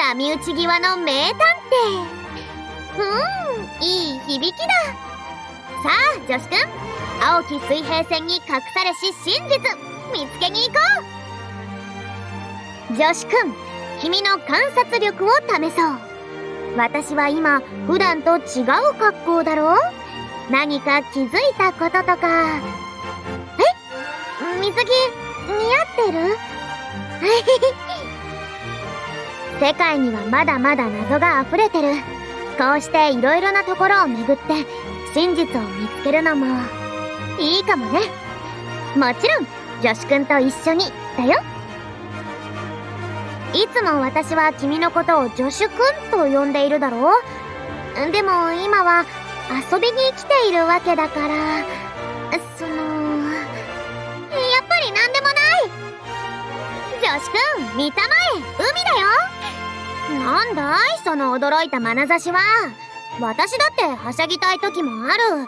波打ち際の名探偵。うんいい響きだ。さあ女子くん。青き水平線に隠されし真実見つけに行こう。女子くん君の観察力を試そう。私は今普段と違う格好だろう？何か気づいたこととか。え水着似合ってる？世界にはまだまだ謎が溢れてる。こうしていろいろなところを巡って真実を見つけるのもいいかもね。もちろん女子くんと一緒にだよ。いつも私は君のことを女子くんと呼んでいるだろう。でも今は遊びに来ているわけだから見たまえ海だよ。なんだいその驚いた眼差しは。私だってはしゃぎたい時もある。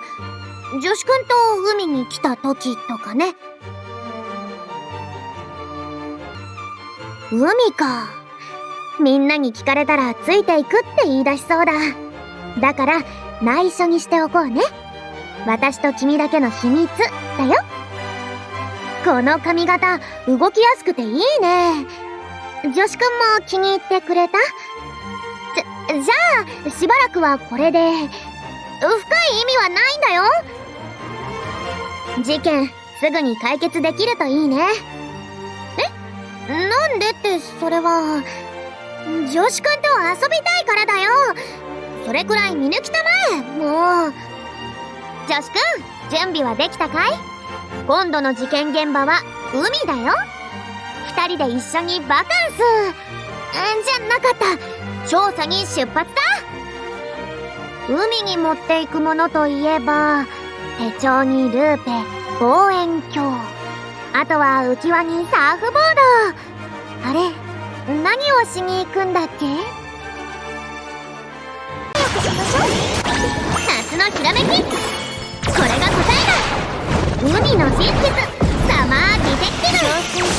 女子くんと海に来た時とかね。海か。みんなに聞かれたらついていくって言い出しそうだ。だから内緒にしておこうね。私と君だけの秘密だよ。この髪型動きやすくていいね。女子くんも気に入ってくれた？じゃじゃあしばらくはこれで。深い意味はないんだよ。事件すぐに解決できるといいね。え？なんでってそれは。女子くんと遊びたいからだよ。それくらい見抜きたまえもう。女子くん準備はできたかい？今度の事件現場は海だよ。二人で一緒にバカンス。じゃなかった。調査に出発だ。海に持っていくものといえば手帳にルーペ望遠鏡。あとは浮き輪にサーフボード。あれ何をしに行くんだっけ？夏のひらめき。これが答えだ。海の真実。サマーディテクティブ。